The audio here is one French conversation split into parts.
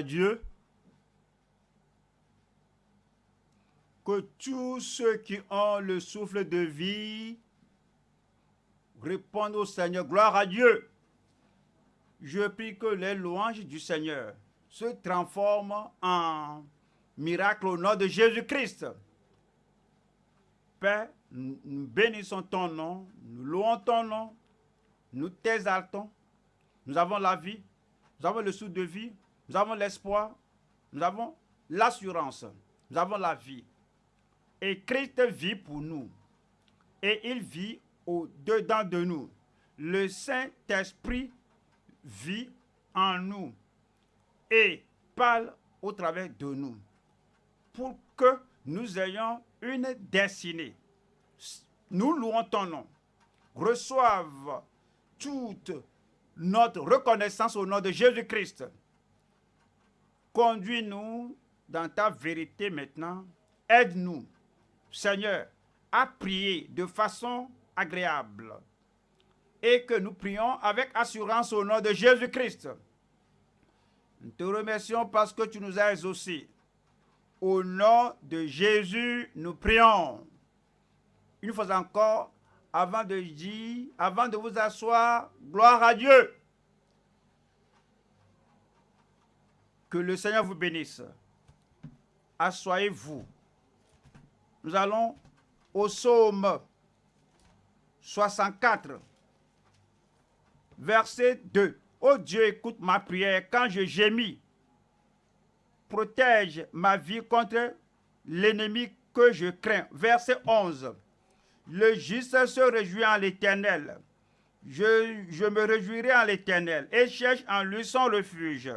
Dieu que tous ceux qui ont le souffle de vie répondent au Seigneur. Gloire à Dieu. Je prie que les louanges du Seigneur se transforment en miracle au nom de Jésus-Christ. Père, nous bénissons ton nom, nous louons ton nom, nous t'exaltons. Nous avons la vie, nous avons le souffle de vie, nous avons l'espoir, nous avons l'assurance, nous avons la vie. Et Christ vit pour nous. Et il vit au-dedans de nous. Le Saint-Esprit vit en nous et parle au travers de nous pour que nous ayons une destinée. Nous louons ton nom. Reçoive toute notre reconnaissance au nom de Jésus-Christ. Conduis-nous dans ta vérité maintenant. Aide-nous Seigneur, à prier de façon agréable et que nous prions avec assurance au nom de Jésus-Christ. Nous te remercions parce que tu nous as exaucés. Au nom de Jésus, nous prions. Une fois encore, avant de dire, avant de vous asseoir, gloire à Dieu. Que le Seigneur vous bénisse. Assoyez-vous. Nous allons au psaume 64, verset 2. Oh Dieu, écoute ma prière quand je gémis. Protège ma vie contre l'ennemi que je crains. Verset 11. Le juste se réjouit en l'Éternel. Je, je, me réjouirai en l'Éternel et cherche en lui son refuge.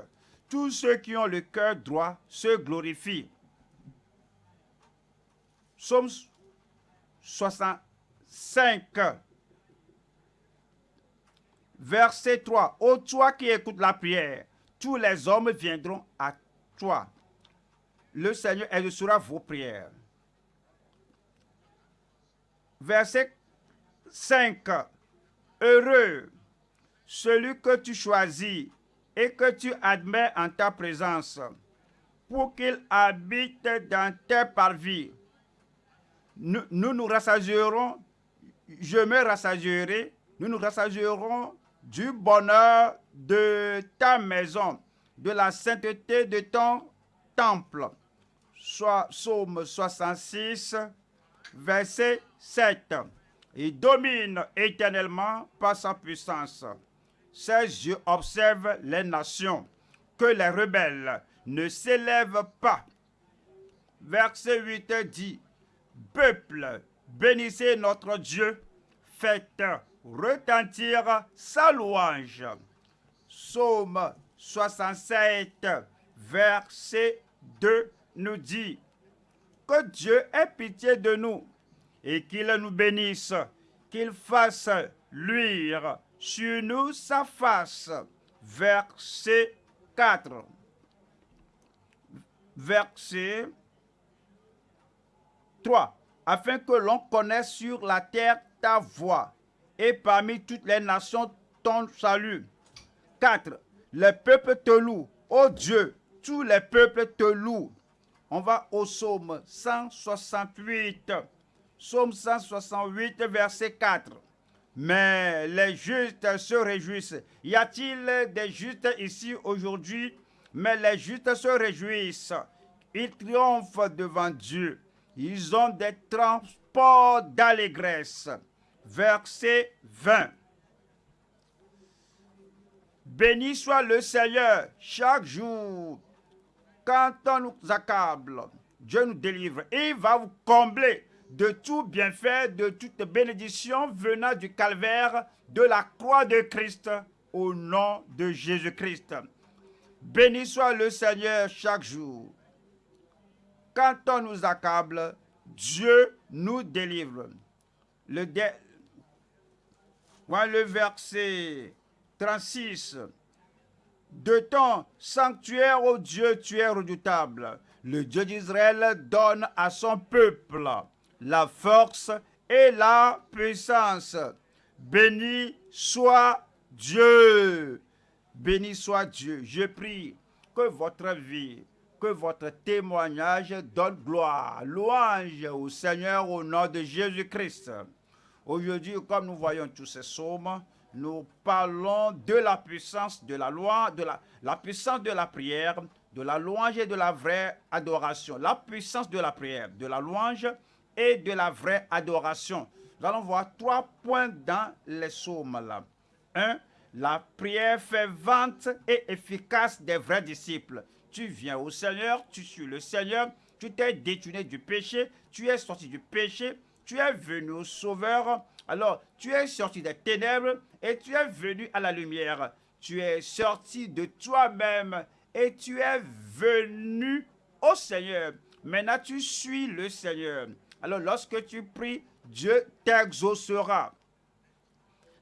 Tous ceux qui ont le cœur droit se glorifient. Psaume 65, verset 3. Ô toi qui écoutes la prière, tous les hommes viendront à toi. Le Seigneur exaucera vos prières. Verset 5. Heureux celui que tu choisis et que tu admets en ta présence, pour qu'il habite dans tes parvis nous, nous, rassasierons, je me rassasierai, nous nous rassasierons du bonheur de ta maison, de la sainteté de ton temple. Soit Psaume 66, verset 7. Il domine éternellement par sa puissance. Ses yeux observent les nations, que les rebelles ne s'élèvent pas. Verset 8 dit, Peuple, bénissez notre Dieu, faites retentir sa louange. Psaume 67, verset 2 nous dit que Dieu ait pitié de nous et qu'il nous bénisse, qu'il fasse luire sur nous sa face. Verset 4. Verset 3. Afin que l'on connaisse sur la terre ta voix et parmi toutes les nations ton salut. 4. Les peuples te louent. Ô Dieu, tous les peuples te louent. On va au psaume 168. Psaume 168, verset 4. Mais les justes se réjouissent. Y a-t-il des justes ici aujourd'hui? Mais les justes se réjouissent. Ils triomphent devant Dieu. Ils ont des transports d'allégresse. Verset 20. Béni soit le Seigneur chaque jour. Quand on nous accable, Dieu nous délivre il va vous combler de tout bienfait, de toute bénédiction venant du calvaire de la croix de Christ au nom de Jésus-Christ. Béni soit le Seigneur chaque jour quand on nous accable, Dieu nous délivre. Le, le verset 36. De ton sanctuaire, ô Dieu, tu es redoutable. Le Dieu d'Israël donne à son peuple la force et la puissance. Béni soit Dieu. Béni soit Dieu. Je prie que votre vie, que votre témoignage donne gloire, louange au Seigneur au nom de Jésus-Christ. Aujourd'hui, comme nous voyons tous ces psaumes, nous parlons de la puissance de la loi, de la, la puissance de la prière, de la louange et de la vraie adoration. La puissance de la prière, de la louange et de la vraie adoration. Nous allons voir trois points dans les psaumes là. Un, la prière fervente et efficace des vrais disciples. Tu viens au Seigneur, tu suis le Seigneur, tu t'es détourné du péché, tu es sorti du péché, tu es venu au Sauveur. Alors, tu es sorti des ténèbres et tu es venu à la lumière. Tu es sorti de toi-même et tu es venu au Seigneur. Maintenant, tu suis le Seigneur. Alors, lorsque tu pries, Dieu t'exaucera.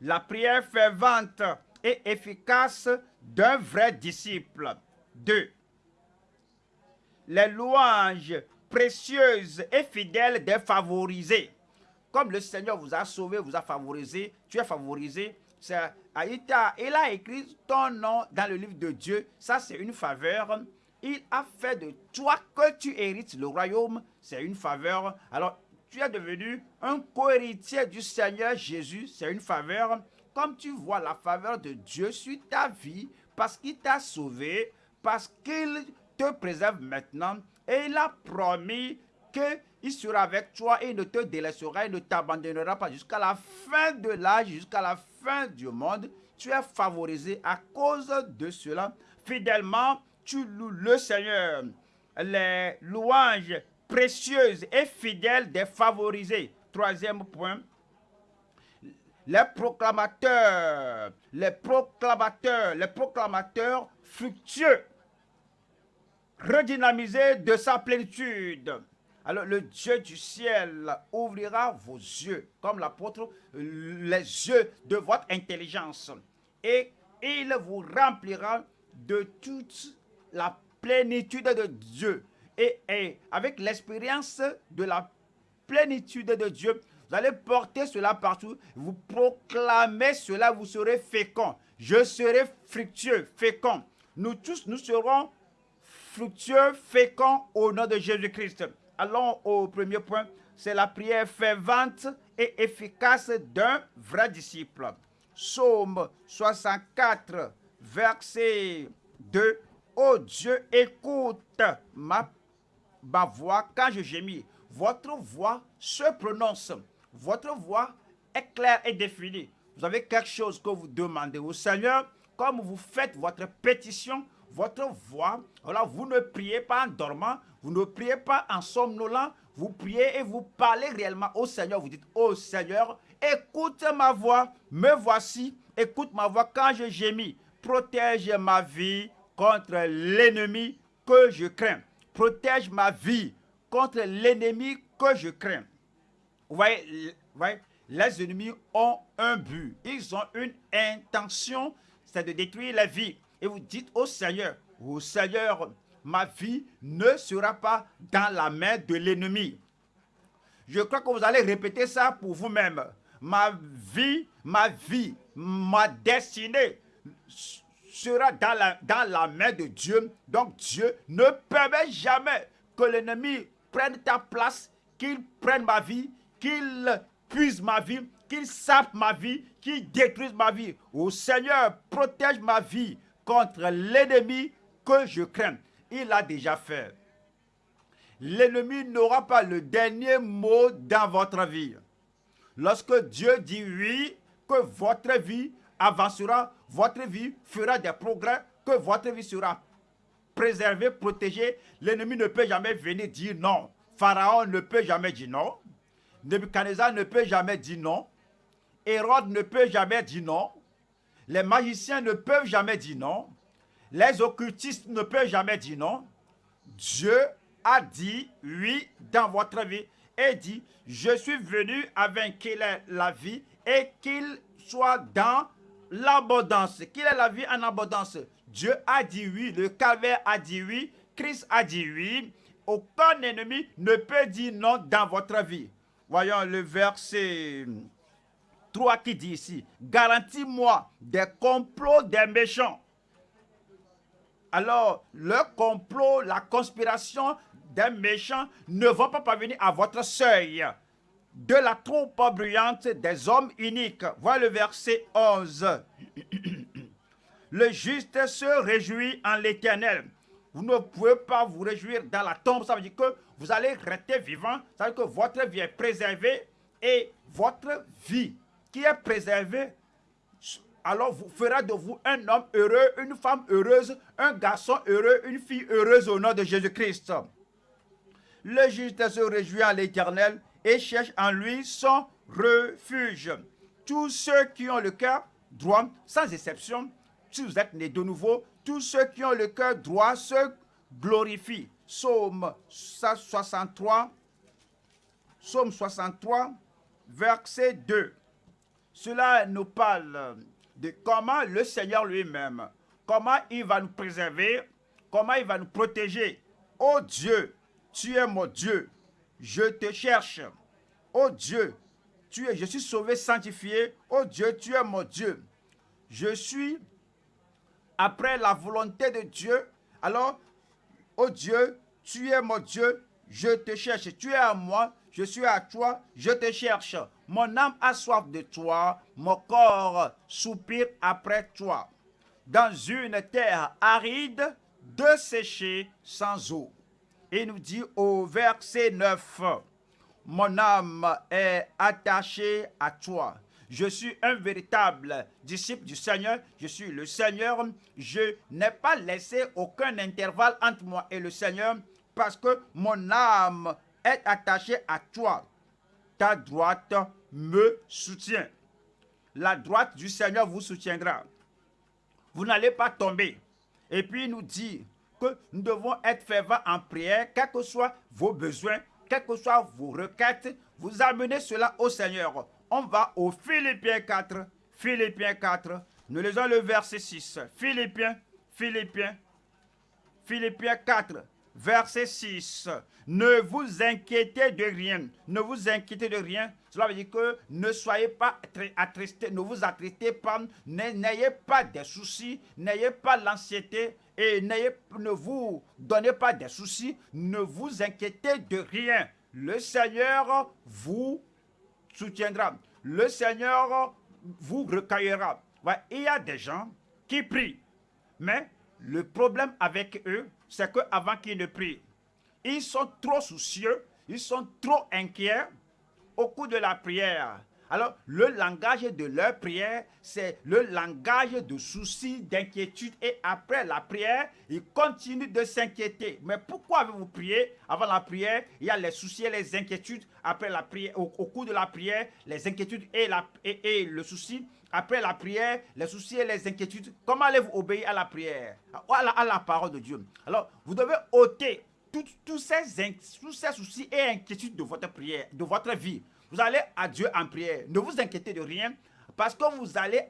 La prière fervente et efficace d'un vrai disciple. 2. Les louanges précieuses et fidèles des favorisés. Comme le Seigneur vous a sauvé, vous a favorisé, tu es favorisé. Il a écrit ton nom dans le livre de Dieu. Ça, c'est une faveur. Il a fait de toi que tu hérites le royaume. C'est une faveur. Alors, tu es devenu un co-héritier du Seigneur Jésus. C'est une faveur. Comme tu vois la faveur de Dieu sur ta vie, parce qu'il t'a sauvé, parce qu'il te préserve maintenant, et il a promis qu'il sera avec toi et il ne te délaissera, et ne t'abandonnera pas jusqu'à la fin de l'âge, jusqu'à la fin du monde. Tu es favorisé à cause de cela. Fidèlement, tu loues le Seigneur. Les louanges précieuses et fidèles des favorisés. Troisième point, les proclamateurs, les proclamateurs, les proclamateurs fructueux, redynamisés de sa plénitude. Alors le Dieu du ciel ouvrira vos yeux, comme l'apôtre, les yeux de votre intelligence. Et il vous remplira de toute la plénitude de Dieu. Et, avec l'expérience de la plénitude de Dieu, vous allez porter cela partout. Vous proclamez cela, vous serez fécond. Je serai fructueux, fécond. Nous tous, nous serons fructueux, féconds au nom de Jésus-Christ. Allons au premier point. C'est la prière fervente et efficace d'un vrai disciple. Psaume 64, verset 2. Oh Dieu, écoute ma, voix quand je gémis. Votre voix se prononce votre voix est claire et définie. Vous avez quelque chose que vous demandez au Seigneur, comme vous faites votre pétition, votre voix, alors vous ne priez pas en dormant, vous ne priez pas en somnolant, vous priez et vous parlez réellement au Seigneur. Vous dites, oh Seigneur, écoute ma voix, me voici, écoute ma voix quand je gémis. Protège ma vie contre l'ennemi que je crains. Protège ma vie contre l'ennemi que je crains. Vous voyez, les ennemis ont un but. Ils ont une intention, c'est de détruire la vie. Et vous dites au Seigneur, au Seigneur, ma vie ne sera pas dans la main de l'ennemi. Je crois que vous allez répéter ça pour vous-même. Ma vie, ma vie, ma destinée sera dans la, main de Dieu. Donc Dieu ne permet jamais que l'ennemi prenne ta place, qu'il prenne ma vie, qu'il puise ma vie, qu'il sape ma vie, qu'il détruise ma vie. Au Seigneur, protège ma vie contre l'ennemi que je crains. Il a déjà fait. L'ennemi n'aura pas le dernier mot dans votre vie. Lorsque Dieu dit oui, que votre vie avancera, votre vie fera des progrès, que votre vie sera préservée, protégée, l'ennemi ne peut jamais venir dire non. Pharaon ne peut jamais dire non. Nebuchadnezzar ne peut jamais dire non. Hérode ne peut jamais dire non. Les magiciens ne peuvent jamais dire non. Les occultistes ne peuvent jamais dire non. Dieu a dit oui dans votre vie et dit, je suis venu avec qu'il ait la vie et qu'il soit dans l'abondance, qu'il ait la vie en abondance? Dieu a dit oui, le calvaire a dit oui, Christ a dit oui. Aucun ennemi ne peut dire non dans votre vie. Voyons le verset 3 qui dit ici, garantis-moi des complots des méchants. alors le complot, la conspiration des méchants ne vont pas parvenir à votre seuil de la troupe bruyante des hommes uniques. Voilà le verset 11. Le juste se réjouit en l'éternel. Vous ne pouvez pas vous réjouir dans la tombe. Ça veut dire que vous allez rester vivant. Ça veut dire que votre vie est préservée et votre vie qui est préservée alors vous fera de vous un homme heureux, une femme heureuse, un garçon heureux, une fille heureuse au nom de Jésus-Christ. Le juste se réjouit en l'éternel et cherche en lui son refuge. Tous ceux qui ont le cœur droit, sans exception, si vous êtes nés de nouveau, tous ceux qui ont le cœur droit se glorifient. Psaume 63, Psaume 63, verset 2. Cela nous parle de comment le Seigneur lui-même, comment il va nous préserver, comment il va nous protéger. Oh Dieu, tu es mon Dieu, je te cherche. Oh Dieu, tu es, je suis sauvé, sanctifié. Oh Dieu, tu es mon Dieu. Je suis après la volonté de Dieu. Alors, oh Dieu, tu es mon Dieu, je te cherche. Tu es à moi, je suis à toi, je te cherche. Mon âme a soif de toi, mon corps soupire après toi. Dans une terre aride, desséchée sans eau. Il nous dit au verset 9, Mon âme est attachée à toi. Je suis un véritable disciple du Seigneur. Je suis le Seigneur. Je n'ai pas laissé aucun intervalle entre moi et le Seigneur parce que mon âme est attachée à toi. Ta droite me soutient. La droite du Seigneur vous soutiendra. Vous n'allez pas tomber. Et puis il nous dit nous devons être fervents en prière, quels que soient vos besoins, quelles que soient vos requêtes, vous amenez cela au Seigneur. On va au Philippiens 4, Philippiens 4, nous lisons le verset 6. Philippiens, Philippiens, Philippiens 4, verset 6. Ne vous inquiétez de rien. Ne vous inquiétez de rien. Cela veut dire que ne soyez pas attristés, ne vous attristez pas, n'ayez pas de soucis, n'ayez pas l'anxiété et ne vous donnez pas de soucis, ne vous inquiétez de rien. Le Seigneur vous soutiendra. Le Seigneur vous recueillera. il y a des gens qui prient, mais le problème avec eux, c'est qu'avant qu'ils ne prient, ils sont trop soucieux, ils sont trop inquiets au cours de la prière. Alors, le langage de leur prière, c'est le langage de soucis, d'inquiétude. Et après la prière, ils continuent de s'inquiéter. Mais pourquoi avez-vous prié Avant la prière, il y a les soucis et les inquiétudes. Après la prière, au, cours de la prière, les inquiétudes et, le souci. Après la prière, les soucis et les inquiétudes. Comment allez-vous obéir à la prière? À la parole de Dieu Alors, vous devez ôter tous ces, tous ces soucis et inquiétudes de votre prière, de votre vie. Vous allez à Dieu en prière. Ne vous inquiétez de rien parce que vous allez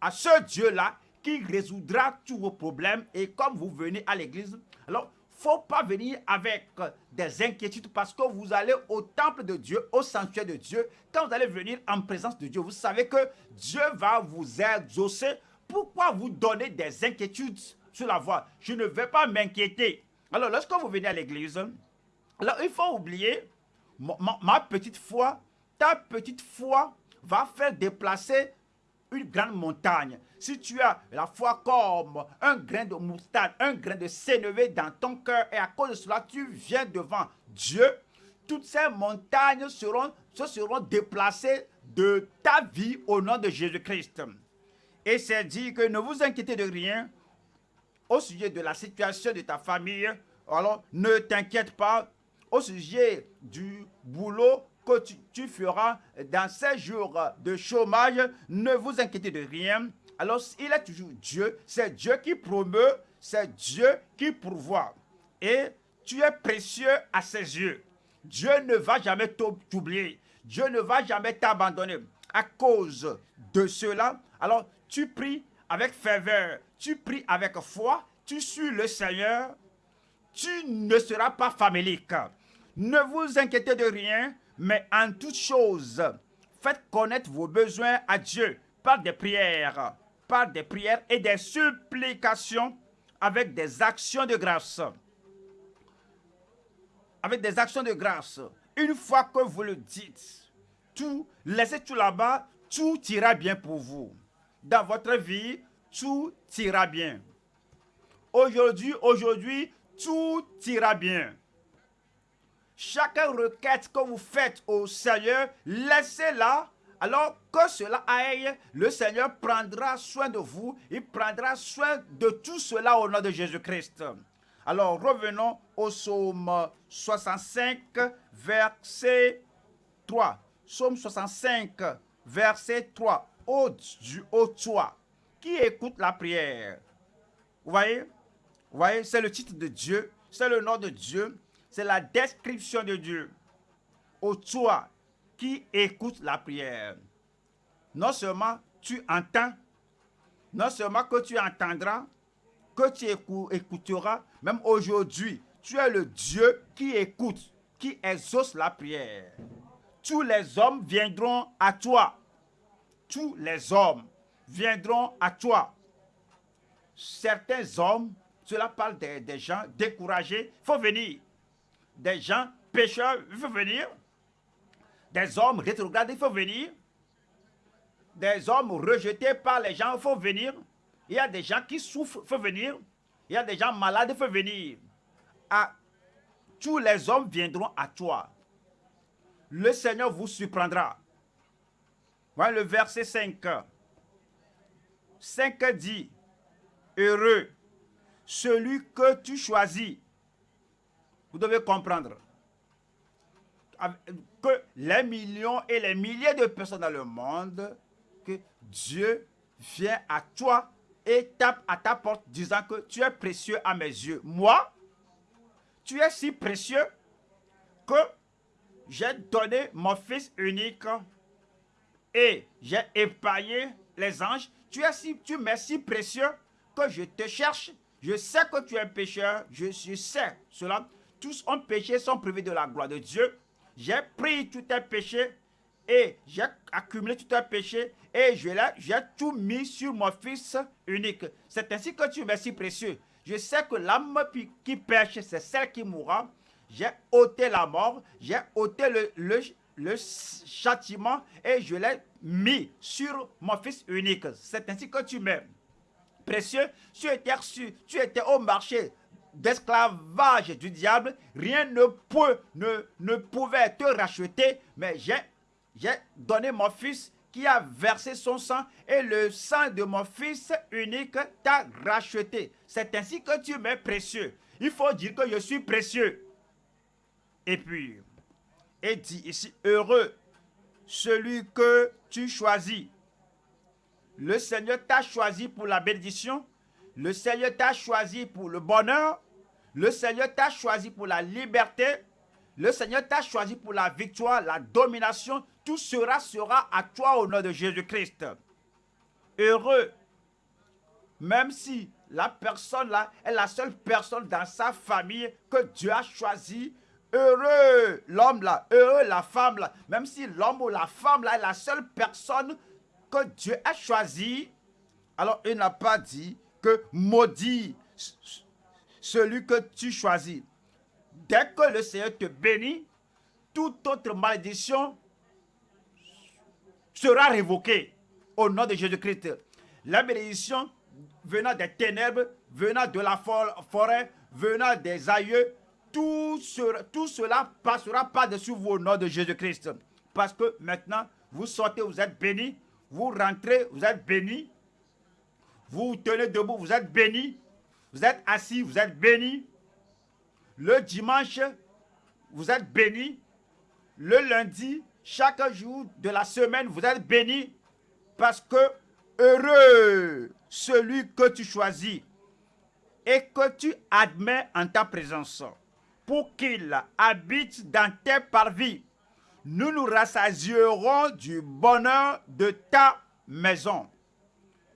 à ce Dieu-là qui résoudra tous vos problèmes. Et comme vous venez à l'église, alors faut pas venir avec des inquiétudes parce que vous allez au temple de Dieu, au sanctuaire de Dieu. Quand vous allez venir en présence de Dieu, vous savez que Dieu va vous exaucer. Pourquoi vous donner des inquiétudes sur la voie? Je ne vais pas m'inquiéter. Alors, lorsque vous venez à l'église, il faut oublier ma, petite foi, ta petite foi va faire déplacer une grande montagne. Si tu as la foi comme un grain de moutarde, un grain de sénévé dans ton cœur, et à cause de cela, tu viens devant Dieu, toutes ces montagnes seront, se seront déplacées de ta vie au nom de Jésus-Christ. Et c'est dit que ne vous inquiétez de rien au sujet de la situation de ta famille. Alors, ne t'inquiète pas, au sujet du boulot que tu, feras dans ces jours de chômage, ne vous inquiétez de rien. Alors, il est toujours Dieu, c'est Dieu qui promeut, c'est Dieu qui pourvoit. Et tu es précieux à ses yeux. Dieu ne va jamais t'oublier. Dieu ne va jamais t'abandonner. À cause de cela, alors tu pries avec ferveur, tu pries avec foi, tu suis le Seigneur, tu ne seras pas famélique. Ne vous inquiétez de rien, mais en toute chose, faites connaître vos besoins à Dieu par des prières, par des prières et des supplications avec des actions de grâce. Avec des actions de grâce. Une fois que vous le dites, tout, laissez tout là-bas, tout ira bien pour vous. Dans votre vie, tout ira bien. Aujourd'hui, aujourd'hui, tout ira bien. Chaque requête que vous faites au Seigneur, laissez-la alors que cela aille, le Seigneur prendra soin de vous, il prendra soin de tout cela au nom de Jésus-Christ. Alors revenons au psaume 65, verset 3. Psaume 65, verset 3. Ô Dieu, ô toi, qui écoute la prière? Vous voyez? Vous voyez, c'est le titre de Dieu, c'est le nom de Dieu, c'est la description de Dieu. Ô toi, qui écoute la prière? Non seulement tu entends, non seulement que tu entendras, que tu écouteras, même aujourd'hui, tu es le Dieu qui écoute, qui exauce la prière. Tous les hommes viendront à toi. Tous les hommes viendront à toi. Certains hommes, cela parle des, gens découragés, il faut venir. Des gens pécheurs, il faut venir. Des hommes rétrogrades, il faut venir. Des hommes rejetés par les gens, il faut venir. Il y a des gens qui souffrent, il faut venir. Il y a des gens malades, il faut venir. Tous les hommes viendront à toi. Le Seigneur vous surprendra. Le verset 5. 5 dit, heureux, celui que tu choisis. Vous devez comprendre que les millions et les milliers de personnes dans le monde, que Dieu vient à toi et tape à ta porte disant que tu es précieux à mes yeux. Moi, tu es si précieux que j'ai donné mon fils unique et j'ai épaillé les anges. Tu es si, tu si précieux que je te cherche. Je sais que tu es un pécheur. Je, je sais cela. Tous ont péché, sont privés de la gloire de Dieu. J'ai pris tous tes péchés et j'ai accumulé tous tes péchés et j'ai tout mis sur mon fils unique. C'est ainsi que tu m'es si précieux. Je sais que l'âme qui pêche, c'est celle qui mourra. J'ai ôté la mort, j'ai ôté le, le, le châtiment et je l'ai mis sur mon fils unique. C'est ainsi que tu m'es précieux. Tu étais tu étais au marché d'esclavage du diable, rien ne, peut, ne, ne pouvait te racheter, mais j'ai donné mon fils qui a versé son sang et le sang de mon fils unique t'a racheté. C'est ainsi que tu m'es précieux. Il faut dire que je suis précieux. Et puis, et dit ici, heureux celui que tu choisis. Le Seigneur t'a choisi pour la bénédiction le Seigneur t'a choisi pour le bonheur. Le Seigneur t'a choisi pour la liberté. Le Seigneur t'a choisi pour la victoire, la domination. Tout sera, sera à toi au nom de Jésus-Christ. Heureux. Même si la personne là est la seule personne dans sa famille que Dieu a choisi. Heureux l'homme là, heureux la femme là. Même si l'homme ou la femme là est la seule personne que Dieu a choisi. Alors il n'a pas dit que maudit celui que tu choisis. Dès que le Seigneur te bénit, toute autre malédiction sera révoquée au nom de Jésus-Christ. La bénédiction venant des ténèbres, venant de la forêt, venant des aïeux, tout, tout cela passera par-dessus vous au nom de Jésus-Christ. Parce que maintenant, vous sortez, vous êtes bénis, vous rentrez, vous êtes bénis, vous tenez debout, vous êtes béni. Vous êtes assis, vous êtes béni. Le dimanche, vous êtes béni. Le lundi, chaque jour de la semaine, vous êtes béni. Parce que heureux celui que tu choisis et que tu admets en ta présence pour qu'il habite dans tes parvis. Nous nous rassasierons du bonheur de ta maison.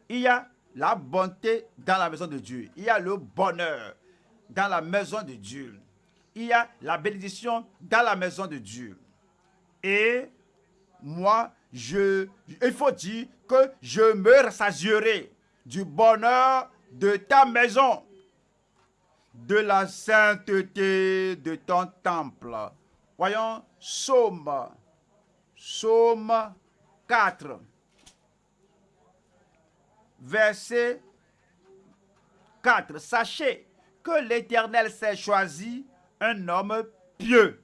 Il y a la bonté dans la maison de Dieu. Il y a le bonheur dans la maison de Dieu. Il y a la bénédiction dans la maison de Dieu. Et moi, je, il faut dire que je me rassasierai du bonheur de ta maison. De la sainteté de ton temple. Voyons Psaume, Psaume 4, verset 4. Sachez que l'Éternel s'est choisi un homme pieux.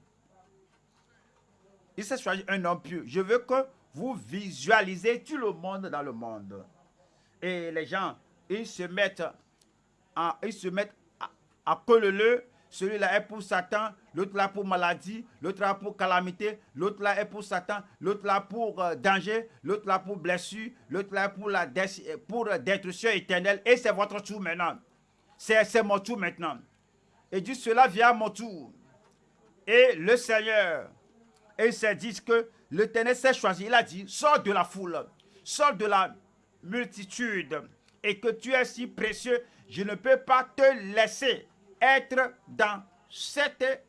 Il s'est choisi un homme pieux. Je veux que vous visualisez tout le monde dans le monde. Et les gens, ils se mettent, à, ils se mettent à, à le celui-là est pour Satan, l'autre là pour maladie, l'autre là pour calamité, l'autre là est pour Satan, l'autre là pour euh, danger, l'autre là pour blessure, l'autre là pour la pour destruction éternelle. Et c'est votre tour maintenant. C'est mon tour maintenant. Et dit, cela vient à mon tour. Et le Seigneur, et il s'est dit que l'Éternel s'est choisi. Il a dit, sors de la foule, sors de la multitude, et que tu es si précieux, je ne peux pas te laisser être dans, cette,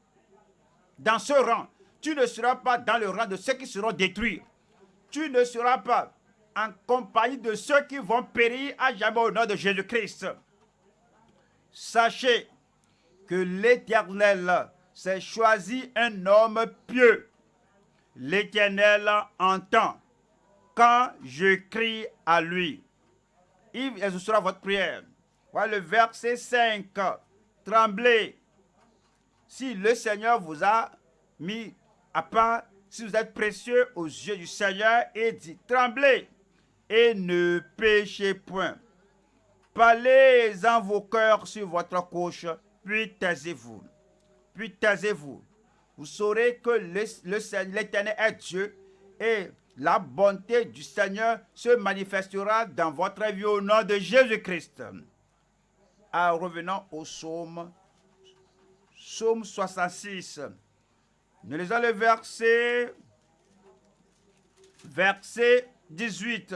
dans ce rang. Tu ne seras pas dans le rang de ceux qui seront détruits. Tu ne seras pas en compagnie de ceux qui vont périr à jamais au nom de Jésus-Christ. Sachez que l'Éternel s'est choisi un homme pieux. L'Éternel entend quand je crie à lui. Il exaucera votre prière. Voilà le verset 5 tremblez. Si le Seigneur vous a mis à part, si vous êtes précieux aux yeux du Seigneur, et dit, tremblez et ne péchez point. Parlez en vos cœurs sur votre couche, puis taisez-vous. Puis taisez-vous. Vous saurez que l'Éternel est Dieu et la bonté du Seigneur se manifestera dans votre vie au nom de Jésus-Christ en revenant au psaume, psaume 66. Nous lisons le verset, verset 18.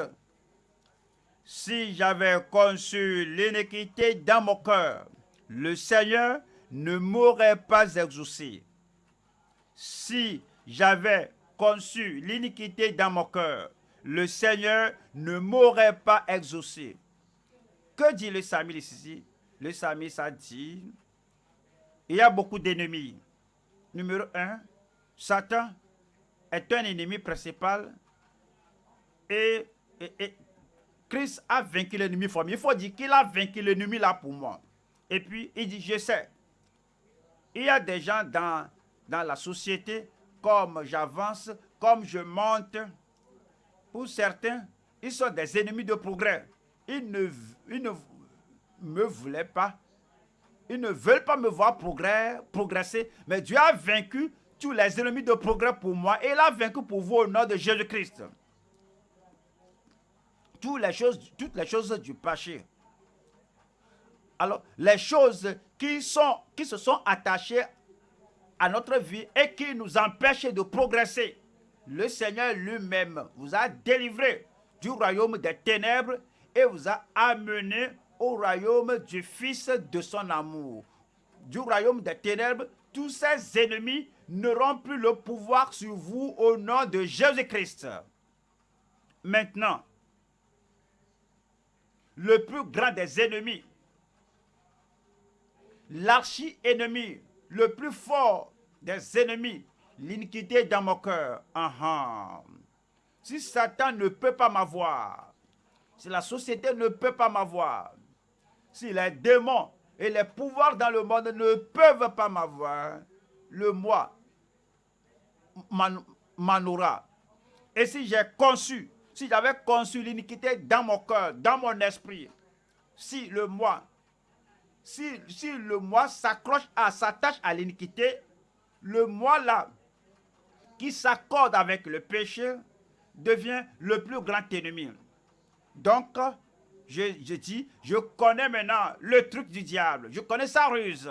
Si j'avais conçu l'iniquité dans mon cœur, le Seigneur ne m'aurait pas exaucé. Si j'avais conçu l'iniquité dans mon cœur, le Seigneur ne m'aurait pas exaucé. Que dit le psalmiste ici? Le psalmiste a dit, il y a beaucoup d'ennemis. Numéro un, Satan est un ennemi principal et, Christ a vaincu l'ennemi. Il faut dire qu'il a vaincu l'ennemi là pour moi. Et puis, il dit, je sais, il y a des gens dans, dans la société, comme j'avance, comme je monte, pour certains, ils sont des ennemis de progrès. Ils ne, ils ne me voulaient pas. Ils ne veulent pas me voir progresser. Mais Dieu a vaincu tous les ennemis de progrès pour moi. Et il a vaincu pour vous au nom de Jésus-Christ. Toutes les choses, toutes les choses du péché. Alors, les choses qui, sont, qui se sont attachées à notre vie et qui nous empêchent de progresser. Le Seigneur lui-même vous a délivré du royaume des ténèbres et vous a amené au royaume du Fils de son amour. Du royaume des ténèbres, tous ses ennemis n'auront plus le pouvoir sur vous au nom de Jésus-Christ. Maintenant, le plus grand des ennemis, l'archi-ennemi, le plus fort des ennemis, l'iniquité dans mon cœur. Si Satan ne peut pas m'avoir, si la société ne peut pas m'avoir, si les démons et les pouvoirs dans le monde ne peuvent pas m'avoir, le moi m'en Et si j'ai conçu, si j'avais conçu l'iniquité dans mon cœur, dans mon esprit, si le moi, si, si le moi s'accroche à, s'attache à l'iniquité, le moi là, qui s'accorde avec le péché, devient le plus grand ennemi. Donc, je, dis, je connais maintenant le truc du diable. Je connais sa ruse.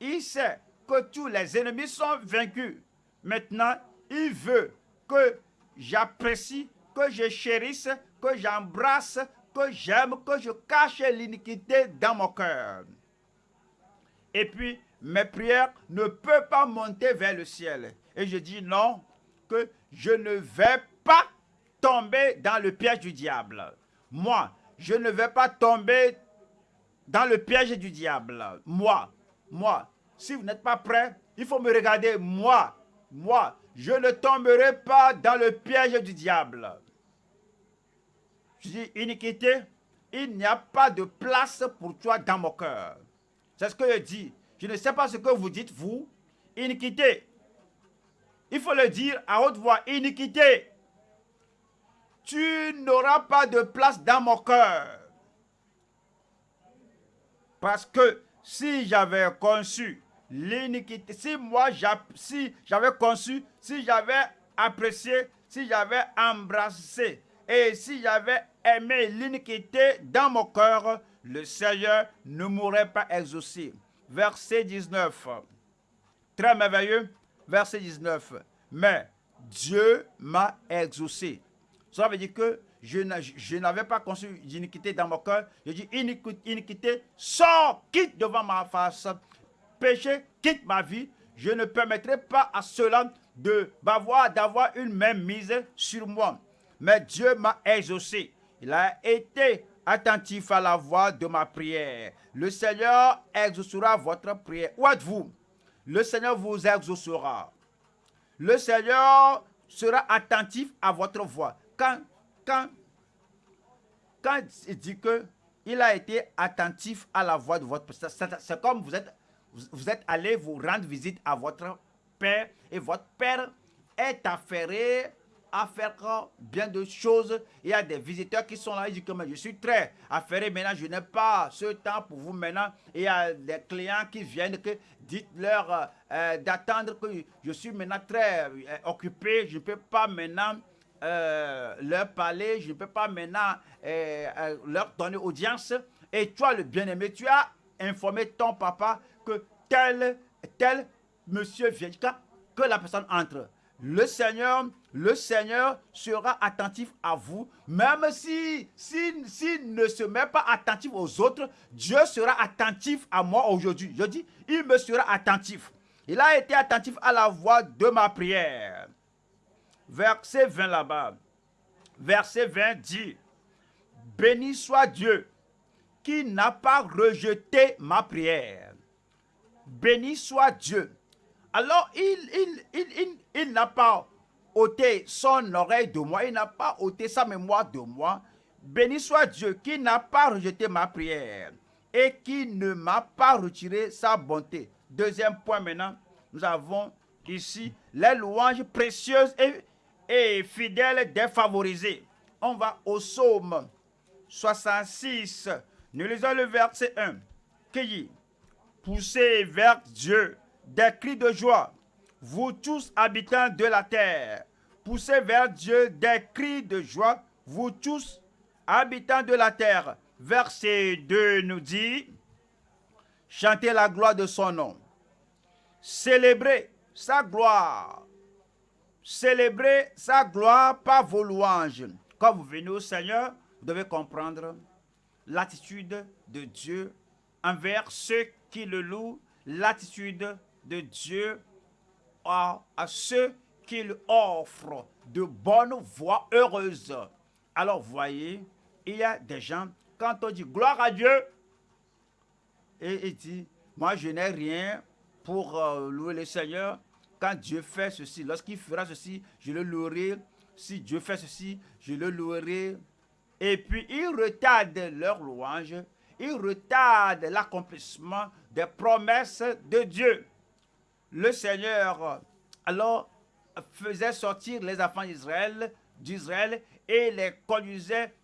Il sait que tous les ennemis sont vaincus. Maintenant, il veut que j'apprécie, que je chérisse, que j'embrasse, que j'aime, que je cache l'iniquité dans mon cœur. Et puis, mes prières ne peuvent pas monter vers le ciel. Et je dis non, que je ne vais pas tomber dans le piège du diable. Moi, je ne vais pas tomber dans le piège du diable. Moi, moi. Si vous n'êtes pas prêt, il faut me regarder, moi. Moi, je ne tomberai pas dans le piège du diable. Je dis iniquité, il n'y a pas de place pour toi dans mon cœur. C'est ce que je dis. Je ne sais pas ce que vous dites, vous. Iniquité. Il faut le dire à haute voix. Iniquité. Tu n'auras pas de place dans mon cœur. Parce que si j'avais conçu l'iniquité, si moi, si j'avais conçu, si j'avais apprécié, si j'avais embrassé et si j'avais aimé l'iniquité dans mon cœur, le Seigneur ne m'aurait pas exaucé. Verset 19. Très merveilleux. Verset 19. Mais Dieu m'a exaucé. Ça veut dire que je n'avais pas conçu l'iniquité dans mon cœur. Je dis iniquité, sors, quitte devant ma face. Péché, quitte ma vie. Je ne permettrai pas à cela d'avoir une même mise sur moi. Mais Dieu m'a exaucé. Il a été attentif à la voix de ma prière. Le Seigneur exaucera votre prière. Où êtes-vous? Le Seigneur vous exaucera. Le Seigneur sera attentif à votre voix. Quand, quand, quand il dit que il a été attentif à la voix de votre c'est comme vous êtes, vous êtes allé vous rendre visite à votre père et votre père est affairé à faire bien de choses. Il y a des visiteurs qui sont là, ils disent que je suis très affairé maintenant, je n'ai pas ce temps pour vous maintenant. il y a des clients qui viennent, que dites-leur euh, d'attendre que je suis maintenant très euh, occupé, je ne peux pas maintenant leur parler, je ne peux pas maintenant leur donner audience. Et toi, le bien-aimé, tu as informé ton papa que tel, tel monsieur vient, que la personne entre le Seigneur, le Seigneur sera attentif à vous, même si s'il si, ne se met pas attentif aux autres, Dieu sera attentif à moi aujourd'hui. Je dis, il me sera attentif. Il a été attentif à la voix de ma prière. Verset 20 là-bas. Verset 20 dit, Béni soit Dieu qui n'a pas rejeté ma prière. Béni soit Dieu alors, il, n'a pas ôté son oreille de moi, il n'a pas ôté sa mémoire de moi. Béni soit Dieu qui n'a pas rejeté ma prière et qui ne m'a pas retiré sa bonté. Deuxième point maintenant, nous avons ici les louanges précieuses et, et fidèles défavorisés. On va au psaume 66. Nous lisons le verset 1 qui Poussez vers Dieu des cris de joie. Vous tous habitants de la terre, poussez vers Dieu des cris de joie. Vous tous habitants de la terre. Verset 2 nous dit, chantez la gloire de son nom. Célébrez sa gloire. Célébrez sa gloire par vos louanges. Quand vous venez au Seigneur, vous devez comprendre l'attitude de Dieu envers ceux qui le louent, l'attitude de Dieu à, à ceux qu'il offre de bonnes voies heureuses. Alors, voyez, il y a des gens, quand on dit gloire à Dieu, et il dit, moi je n'ai rien pour euh, louer le Seigneur. Quand Dieu fait ceci, lorsqu'il fera ceci, je le louerai. Si Dieu fait ceci, je le louerai. Et puis, ils retardent leur louange. Ils retardent l'accomplissement des promesses de Dieu le Seigneur alors faisait sortir les enfants d'Israël, d'Israël et les conduisait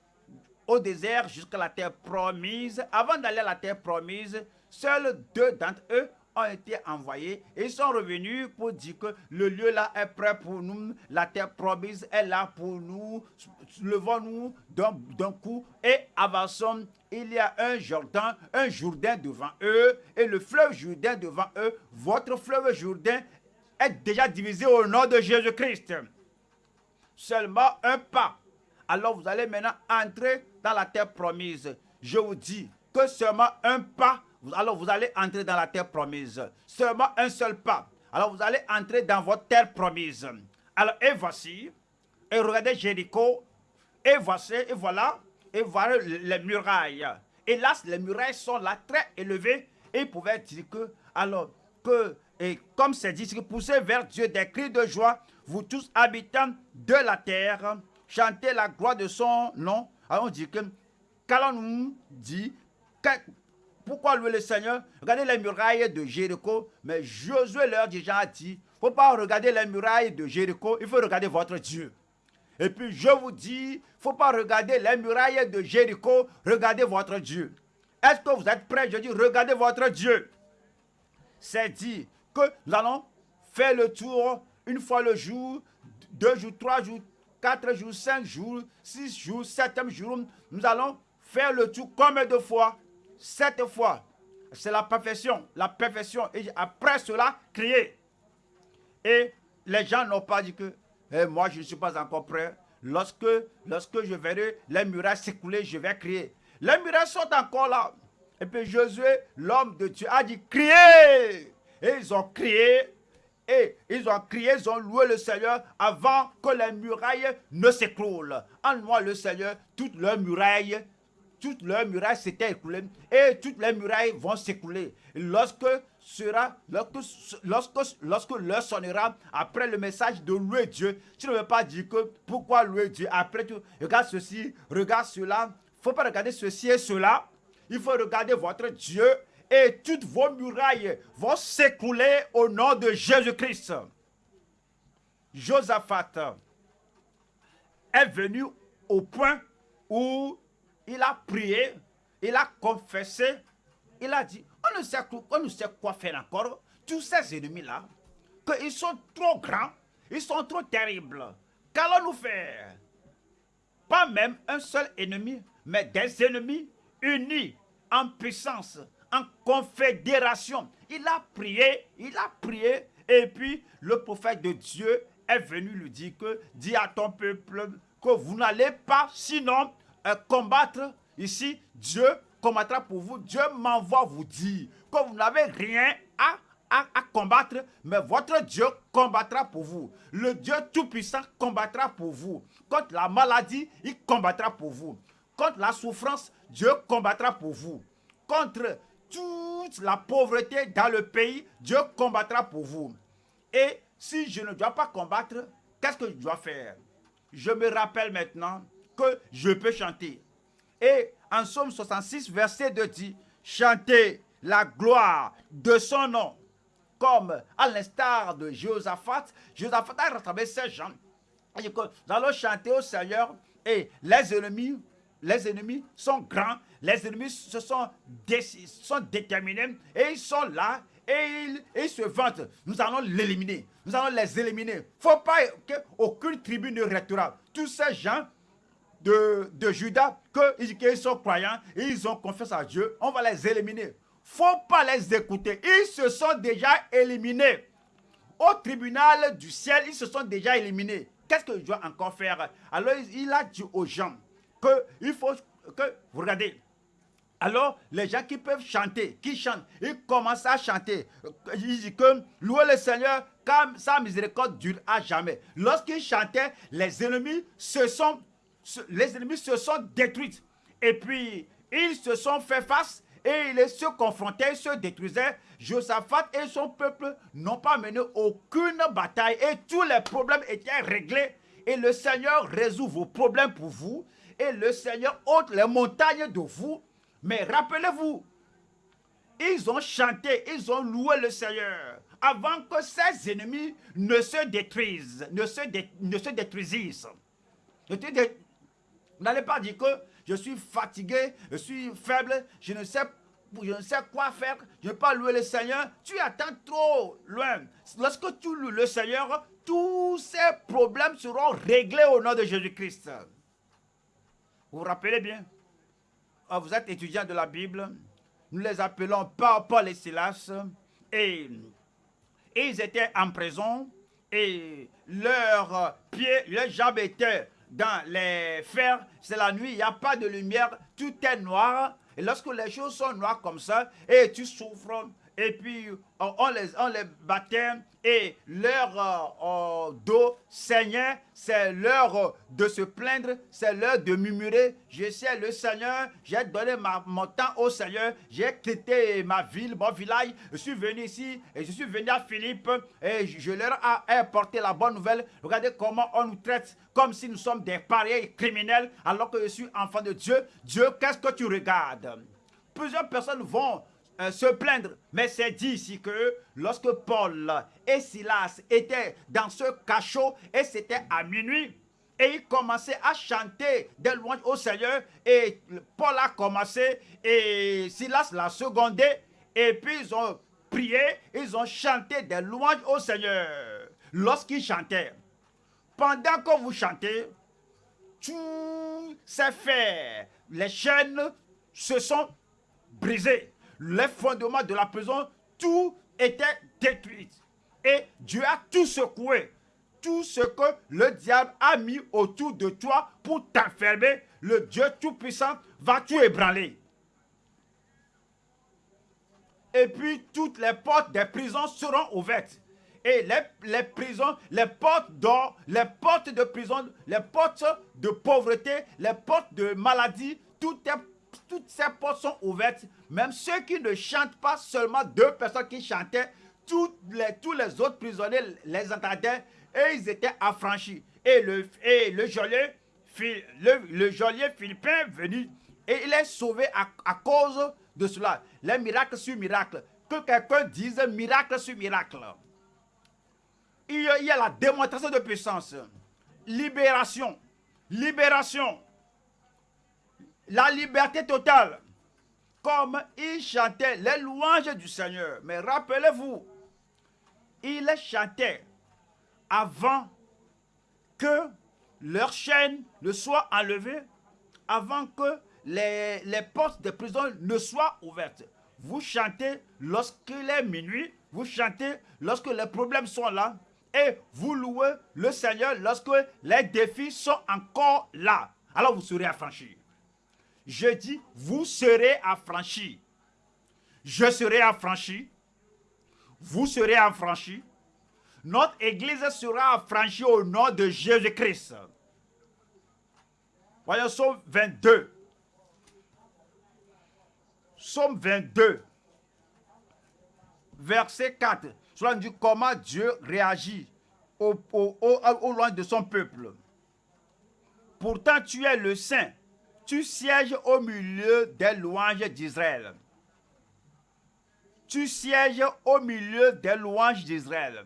au désert jusqu'à la terre promise. Avant d'aller à la terre promise, seuls deux d'entre eux ont été envoyés et sont revenus pour dire que le lieu là est prêt pour nous, la terre promise est là pour nous, levons-nous d'un coup et avançons. Il y a un Jordan, un Jourdain devant eux et le fleuve Jourdain devant eux. Votre fleuve Jourdain est déjà divisé au nom de Jésus-Christ. Seulement un pas. Alors vous allez maintenant entrer dans la terre promise. Je vous dis que seulement un pas alors vous allez entrer dans la terre promise. Seulement un seul pas. Alors vous allez entrer dans votre terre promise. Alors et voici, et regardez Jéricho, et voici, et voilà, et voilà les murailles. Là, les murailles sont là très élevées, Et il pouvait dire que, alors, que, et comme c'est dit, poussez vers Dieu des cris de joie, vous tous habitants de la terre, chantez la gloire de son nom. Alors on dit que, qu'allons-nous dit, pourquoi louer le Seigneur? Regardez les murailles de Jéricho. Mais Josué leur déjà dit, il ne faut pas regarder les murailles de Jéricho, il faut regarder votre Dieu. Et puis je vous dis, il ne faut pas regarder les murailles de Jéricho, regardez votre Dieu. Est-ce que vous êtes prêts? Je dis, regardez votre Dieu. C'est dit que nous allons faire le tour une fois le jour, deux jours, trois jours, quatre jours, cinq jours, six jours, septième jour. Nous allons faire le tour combien de fois Sept fois. C'est la perfection. La perfection. Et après cela, crier. Et les gens n'ont pas dit que eh, moi je ne suis pas encore prêt. Lorsque, lorsque je verrai les murailles s'écouler, je vais crier. Les murailles sont encore là. Et puis Josué, l'homme de Dieu, a dit crier. Et ils ont crié. Et ils ont crié, ils ont loué le Seigneur avant que les murailles ne s'écroulent. En le Seigneur, toutes leurs murailles toutes leurs murailles s'étaient écoulées et toutes les murailles vont s'écouler. Lorsque sera, lorsque, lorsque, l'heure sonnera après le message de louer Dieu, tu ne veux pas dire que pourquoi louer Dieu après tout, regarde ceci, regarde cela. Il ne faut pas regarder ceci et cela. Il faut regarder votre Dieu et toutes vos murailles vont s'écouler au nom de Jésus-Christ. Josaphat est venu au point où il a prié, il a confessé, il a dit, on ne sait, quoi faire encore. Tous ces ennemis-là, qu'ils sont trop grands, ils sont trop terribles. Qu'allons-nous faire? Pas même un seul ennemi, mais des ennemis unis en puissance, en confédération. Il a prié, il a prié, et puis le prophète de Dieu est venu lui dire que, dis à ton peuple que vous n'allez pas sinon combattre, ici, Dieu combattra pour vous. Dieu m'envoie vous dire que vous n'avez rien à, à, combattre, mais votre Dieu combattra pour vous. Le Dieu Tout-Puissant combattra pour vous. Contre la maladie, il combattra pour vous. Contre la souffrance, Dieu combattra pour vous. Contre toute la pauvreté dans le pays, Dieu combattra pour vous. Et si je ne dois pas combattre, qu'est-ce que je dois faire? Je me rappelle maintenant que je peux chanter. Et en Somme 66, verset 2 dit, chantez la gloire de son nom. Comme à l'instar de Josaphat, Josaphat a rattrapé ces gens. nous allons chanter au Seigneur et les ennemis, les ennemis sont grands, les ennemis se sont, sont déterminés et ils sont là et ils, se vantent. Nous allons l'éliminer. Nous allons les éliminer. Il ne faut pas qu'aucune tribu ne restera. Tous ces gens de, de Judas qu'ils sont croyants, ils ont confiance à Dieu, on va les éliminer. faut pas les écouter. Ils se sont déjà éliminés. Au tribunal du ciel, ils se sont déjà éliminés. Qu'est-ce que je dois encore faire? Alors, il a dit aux gens qu'il faut que, vous regardez, alors, les gens qui peuvent chanter, qui chantent, ils commencent à chanter. Ils disent que louez le Seigneur, car sa miséricorde dure à jamais. Lorsqu'ils chantaient, les ennemis se sont les ennemis se sont détruits. Et puis, ils se sont fait face et ils se confrontaient, se détruisaient. Josaphat et son peuple n'ont pas mené aucune bataille et tous les problèmes étaient réglés. Et le Seigneur résout vos problèmes pour vous. Et le Seigneur ôte les montagnes de vous. Mais rappelez-vous, ils ont chanté, ils ont loué le Seigneur avant que ses ennemis ne se détruisent, ne se, ne se détruisissent. Vous n'allez pas dire que je suis fatigué, je suis faible, je ne sais je ne sais quoi faire, je ne vais pas louer le Seigneur. Tu attends trop loin. Lorsque tu loues le Seigneur, tous ces problèmes seront réglés au nom de Jésus-Christ. Vous vous rappelez bien? Ah, Vous êtes étudiant de la Bible. Nous les appelons Paul et Silas. Et ils étaient en prison. Et leurs pieds, leurs jambes étaient dans les fers, c'est la nuit, il n'y a pas de lumière, tout est noir. Et lorsque les choses sont noires comme ça, et tu souffres, et puis on, les, on les battait et leur euh, euh, dos saignait, c'est l'heure de se plaindre, c'est l'heure de murmurer. Je sais le Seigneur, j'ai donné mon temps au Seigneur, j'ai quitté ma ville, mon village, je suis venu ici et je suis venu à Philippe et je leur ai apporté la bonne nouvelle. Regardez comment on nous traite comme si nous sommes des pareils criminels alors que je suis enfant de Dieu. Dieu, qu'est-ce que tu regardes? Plusieurs personnes vont se plaindre. Mais c'est dit ici que lorsque Paul et Silas étaient dans ce cachot et c'était à minuit, et ils commençaient à chanter des louanges au Seigneur. Et Paul a commencé et Silas l'a secondé. Et puis ils ont prié, ils ont chanté des louanges au Seigneur. Lorsqu'ils chantaient, pendant que vous chantez, tout s'est fait. Les chaînes se sont brisées les fondements de la prison, tout était détruit. Et Dieu a tout secoué. Tout ce que le diable a mis autour de toi pour t'enfermer, le Dieu Tout-Puissant va tout ébranler. Et puis toutes les portes des prisons seront ouvertes. Et les, prisons, les portes d'or, les portes de prison, les portes de pauvreté, les portes de maladie, tout est toutes ces portes sont ouvertes. Même ceux qui ne chantent pas, seulement deux personnes qui chantaient, tous les, tous les autres prisonniers les entendaient et ils étaient affranchis. Et le, et le geôlier, le, le geôlier philippin venu et il est sauvé à, à cause de cela. Les miracles sur miracles. Que quelqu'un dise miracle sur miracle. Il y a la démonstration de puissance. Libération. Libération la liberté totale. Comme ils chantaient les louanges du Seigneur. Mais rappelez-vous, ils chantaient avant que leur chaîne ne soit enlevée, avant que les, les portes de prison ne soient ouvertes. Vous chantez lorsqu'il est minuit, vous chantez lorsque les problèmes sont là, et vous louez le Seigneur lorsque les défis sont encore là. Alors vous serez affranchis. Je dis, vous serez affranchis. Je serai affranchi. Vous serez affranchis. Notre église sera affranchie au nom de Jésus-Christ. Voyons Somme 22. Somme 22. Verset 4. Cela dit comment Dieu réagit au, loin de son peuple. Pourtant, tu es le saint tu sièges au milieu des louanges d'Israël. Tu sièges au milieu des louanges d'Israël.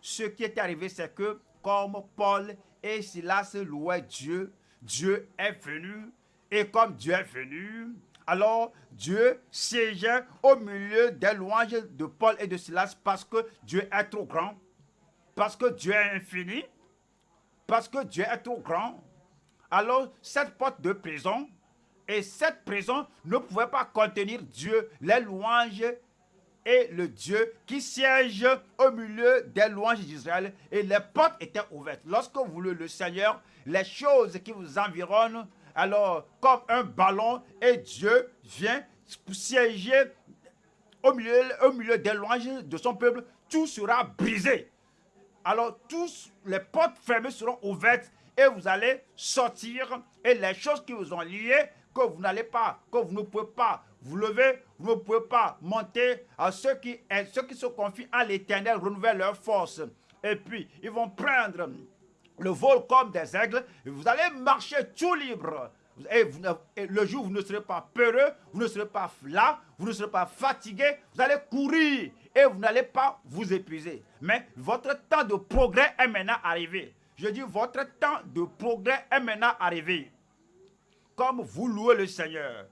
Ce qui est arrivé, c'est que comme Paul et Silas louaient Dieu, Dieu est venu. Et comme Dieu est venu, alors Dieu siégeait au milieu des louanges de Paul et de Silas parce que Dieu est trop grand, parce que Dieu est infini, parce que Dieu est trop grand, alors cette porte de prison et cette prison ne pouvait pas contenir Dieu, les louanges et le Dieu qui siège au milieu des louanges d'Israël et les portes étaient ouvertes. Lorsque vous voulez le Seigneur, les choses qui vous environnent, alors comme un ballon et Dieu vient siéger au milieu, au milieu des louanges de son peuple, tout sera brisé. Alors tous les portes fermées seront ouvertes et vous allez sortir et les choses qui vous ont lié, que vous n'allez pas, que vous ne pouvez pas vous lever, vous ne pouvez pas monter à ceux qui, ceux qui se confient à l'éternel renouvellent leur force. Et puis, ils vont prendre le vol comme des aigles et vous allez marcher tout libre. Et, le jour où vous ne serez pas peureux, vous ne serez pas là, vous ne serez pas fatigué, vous allez courir et vous n'allez pas vous épuiser. Mais votre temps de progrès est maintenant arrivé. Je dis, votre temps de progrès est maintenant arrivé. Comme vous louez le Seigneur,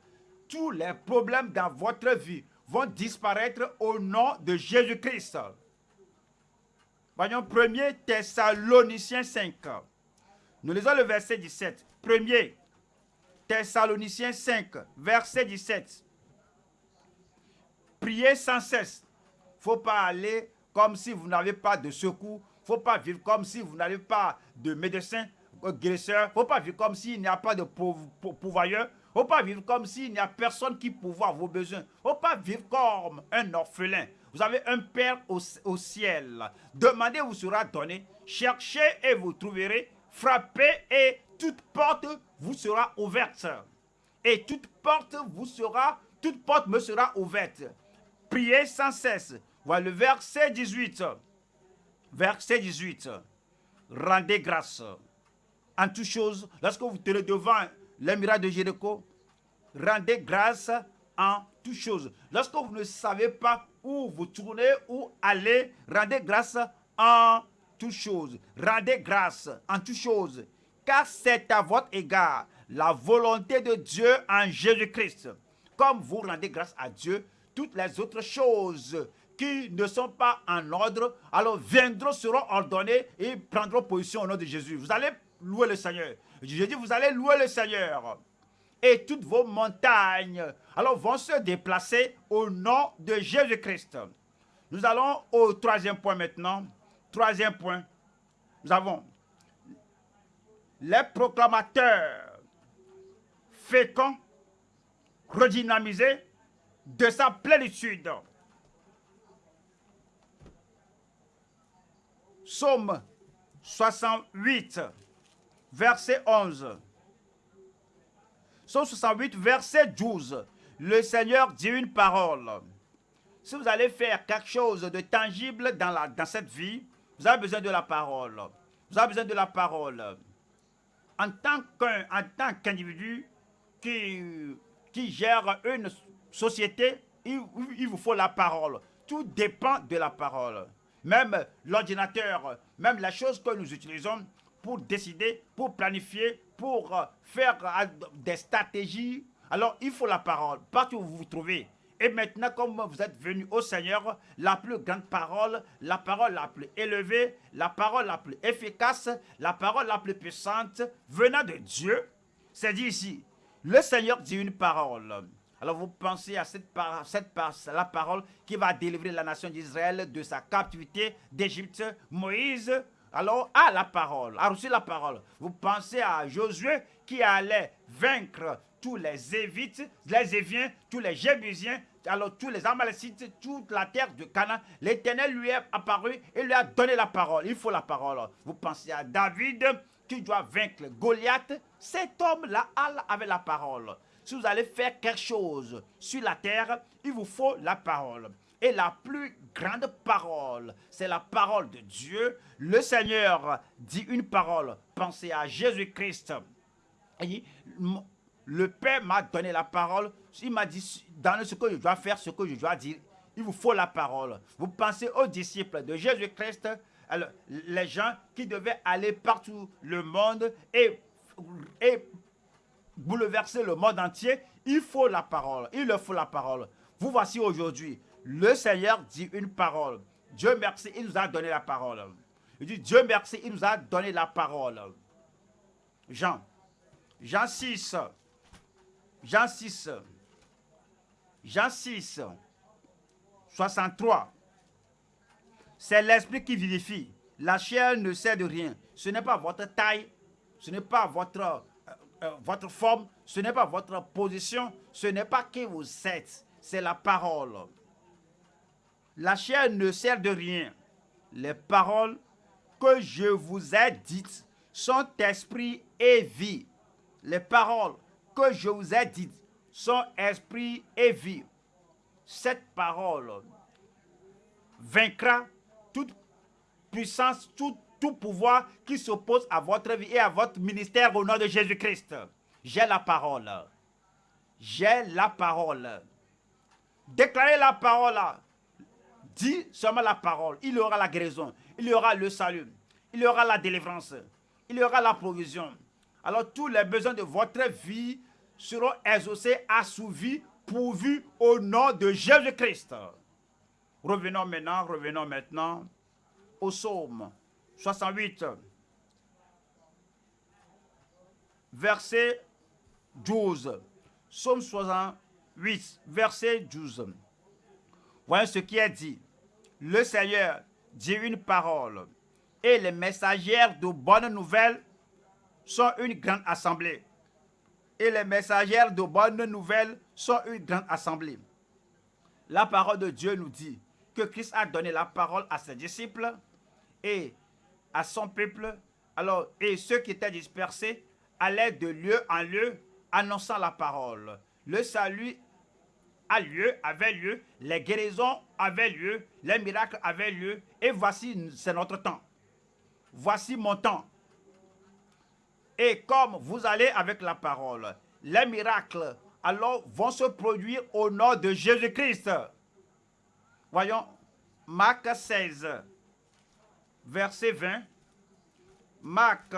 tous les problèmes dans votre vie vont disparaître au nom de Jésus-Christ. Voyons 1 Thessaloniciens 5. Nous lisons le verset 17. 1 Thessaloniciens 5, verset 17. Priez sans cesse. Il ne faut pas aller comme si vous n'avez pas de secours faut pas vivre comme si vous n'avez pas de médecin, guérisseur. faut pas vivre comme s'il n'y a pas de pouvoireur. Faut pas vivre comme s'il n'y a personne qui pourvoit vos besoins. Faut pas vivre comme un orphelin. Vous avez un Père au, ciel. Demandez, vous sera donné. Cherchez et vous trouverez. Frappez et toute porte vous sera ouverte. Et toute porte vous sera, toute porte me sera ouverte. Priez sans cesse. Voilà le verset 18. Verset 18. Rendez grâce en toutes choses. Lorsque vous tenez devant les de Jéricho, rendez grâce en toutes choses. Lorsque vous ne savez pas où vous tournez, où aller, rendez grâce en toutes choses. Rendez grâce en toutes choses. Car c'est à votre égard la volonté de Dieu en Jésus-Christ. Comme vous rendez grâce à Dieu, toutes les autres choses qui ne sont pas en ordre, alors viendront, seront ordonnées et prendront position au nom de Jésus. Vous allez louer le Seigneur. Je dis, vous allez louer le Seigneur. Et toutes vos montagnes, alors vont se déplacer au nom de Jésus-Christ. Nous allons au troisième point maintenant. Troisième point. Nous avons les proclamateurs féconds, redynamisés de sa plénitude. Psaume 68, verset 11. Psaume 68, verset 12. Le Seigneur dit une parole. Si vous allez faire quelque chose de tangible dans, cette vie, vous avez besoin de la parole. Vous avez besoin de la parole. En tant qu'individu qui, gère une société, il vous faut la parole. Tout dépend de la parole. Même l'ordinateur, même la chose que nous utilisons pour décider, pour planifier, pour euh, faire euh, des stratégies. Alors, il faut la parole, partout où vous vous trouvez. Et maintenant, comme vous êtes venu au Seigneur, la plus grande parole, la parole la plus élevée, la parole la plus efficace, la parole la plus puissante, venant de Dieu, c'est dit ici, le Seigneur dit une parole. Alors vous pensez à cette, parole qui va délivrer la nation d'Israël de sa captivité d'Égypte. Moïse? Alors à la parole, a reçu la parole. Vous pensez à Josué qui allait vaincre tous les Évites, les Éviens, tous les Jébusiens, alors tous les Amalécites, toute la terre de Canaan. L'Éternel lui est apparu et lui a donné la parole. Il faut la parole. Vous pensez à David qui doit vaincre Goliath? Cet homme-là avait la parole. Si vous allez faire quelque chose sur la terre, il vous faut la parole. Et la plus grande parole, c'est la parole de Dieu. Le Seigneur dit une parole. Pensez à Jésus-Christ. Le Père m'a donné la parole. Il m'a dit, dans ce que je dois faire, ce que je dois dire, il vous faut la parole. Vous pensez aux disciples de Jésus-Christ, les gens qui devaient aller partout le monde et, et bouleverser le monde entier, il faut la parole. Il leur faut la parole. Vous voici aujourd'hui le Seigneur dit une parole. Dieu merci, il nous a donné la parole. Il dit, Dieu merci, il nous a donné la parole. Jean, Jean 6, Jean 6, Jean 6, 63. C'est l'esprit qui vivifie. La chair ne sert de rien. Ce n'est pas votre taille, ce n'est pas votre, euh, votre forme, ce n'est pas votre position, ce n'est pas qui vous êtes, c'est la parole. La chair ne sert de rien. Les paroles que je vous ai dites sont esprit et vie. Les paroles que je vous ai dites sont esprit et vie. Cette parole vaincra toute puissance, tout, tout pouvoir qui s'oppose à votre vie et à votre ministère au nom de Jésus-Christ. J'ai la parole. J'ai la parole. Déclarez la parole Dis seulement la parole. Il y aura la guérison. Il y aura le salut. Il y aura la délivrance. Il y aura la provision. Alors tous les besoins de votre vie seront exaucés, assouvis, pourvus au nom de Jésus-Christ. Revenons maintenant, revenons maintenant au psaume 68, verset 12. Psaume 68, verset 12. Voyez ce qui est dit le Seigneur dit une parole et les messagères de bonnes nouvelles sont une grande assemblée. et les messagères de bonnes nouvelles sont une grande assemblée. La parole de Dieu nous dit que Christ a donné la parole à ses disciples et à son peuple. Alors, et ceux qui étaient dispersés allaient de lieu en lieu annonçant la parole. Le salut a lieu, avait lieu, les guérisons avaient lieu, les miracles avaient lieu, et voici, c'est notre temps. Voici mon temps. Et comme vous allez avec la parole, les miracles alors vont se produire au nom de Jésus-Christ. Voyons, Marc 16, verset 20. Marc,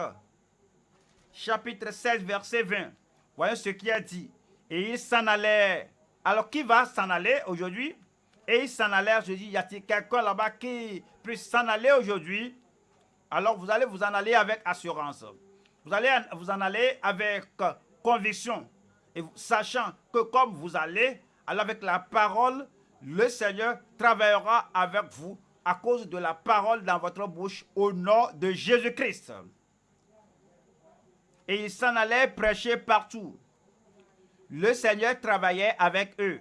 chapitre 16, verset 20. Voyons ce qu'il a dit. Et il s'en allait. Alors, qui va s'en aller aujourd'hui? Et il s'en allait, je dis, y a-t-il quelqu'un là-bas qui puisse s'en aller aujourd'hui? Alors, vous allez vous en aller avec assurance. Vous allez vous en aller avec conviction. Et sachant que comme vous allez, alors avec la parole, le Seigneur travaillera avec vous à cause de la parole dans votre bouche au nom de Jésus-Christ. Et il s'en allait prêcher partout. Le Seigneur travaillait avec eux.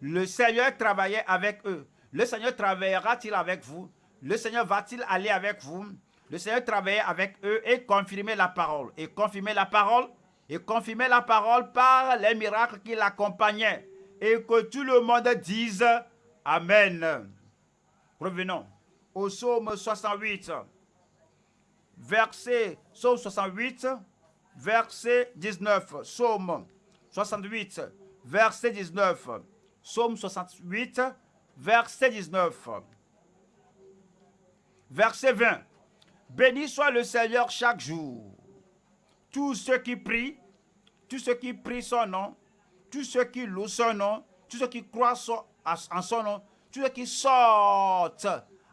Le Seigneur travaillait avec eux. Le Seigneur travaillera-t-il avec vous? Le Seigneur va-t-il aller avec vous? Le Seigneur travaillait avec eux et confirmer la parole. Et confirmer la parole, et confirmer la parole par les miracles qui l'accompagnaient. Et que tout le monde dise Amen. Revenons au psaume 68, verset, psaume 68, verset 19. Psaume 68, verset 19. Psaume 68, verset 19. Verset 20. Béni soit le Seigneur chaque jour. Tous ceux qui prient, tous ceux qui prient son nom, tous ceux qui louent son nom, tous ceux qui croient en son nom, ceux qui sortent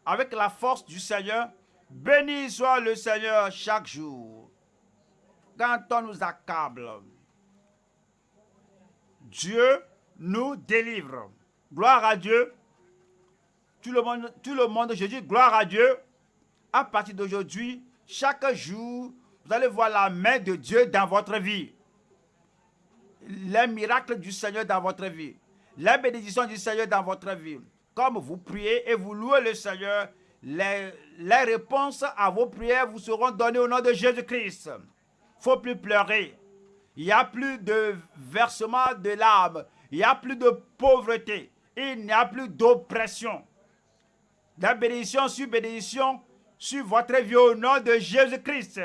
avec la force du Seigneur, béni soit le Seigneur chaque jour. Quand on nous accable, Dieu nous délivre. Gloire à Dieu. Tout le monde, tout le monde, je dis gloire à Dieu. À partir d'aujourd'hui, chaque jour, vous allez voir la main de Dieu dans votre vie. Les miracles du Seigneur dans votre vie. La bénédiction du Seigneur dans votre vie. Comme vous priez et vous louez le Seigneur, les, réponses à vos prières vous seront données au nom de Jésus-Christ. Il ne faut plus pleurer. Il n'y a plus de versement de larmes. Il n'y a plus de pauvreté. Il n'y a plus d'oppression. La bénédiction sur bénédiction sur votre vie au nom de Jésus-Christ.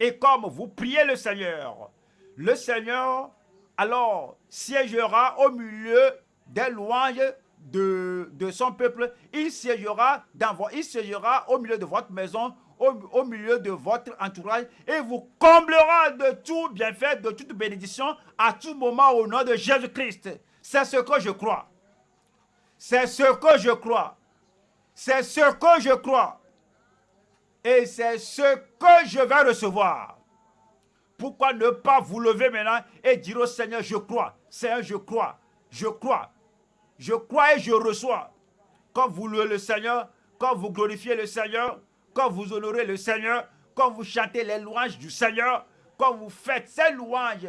Et comme vous priez le Seigneur, le Seigneur alors siégera au milieu des louanges de, de son peuple. Il siégera, dans il au milieu de votre maison, au, au, milieu de votre entourage et vous comblera de tout bienfait, de toute bénédiction à tout moment au nom de Jésus-Christ. C'est ce que je crois. C'est ce que je crois. C'est ce que je crois. Et c'est ce que je vais recevoir. Pourquoi ne pas vous lever maintenant et dire au Seigneur, je crois. Seigneur, je crois. Je crois. Je crois et je reçois. Quand vous louez le Seigneur, quand vous glorifiez le Seigneur, quand vous honorez le Seigneur, quand vous chantez les louanges du Seigneur, quand vous faites ces louanges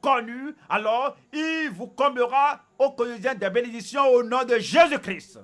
connues, alors il vous comblera au quotidien des bénédictions au nom de Jésus-Christ.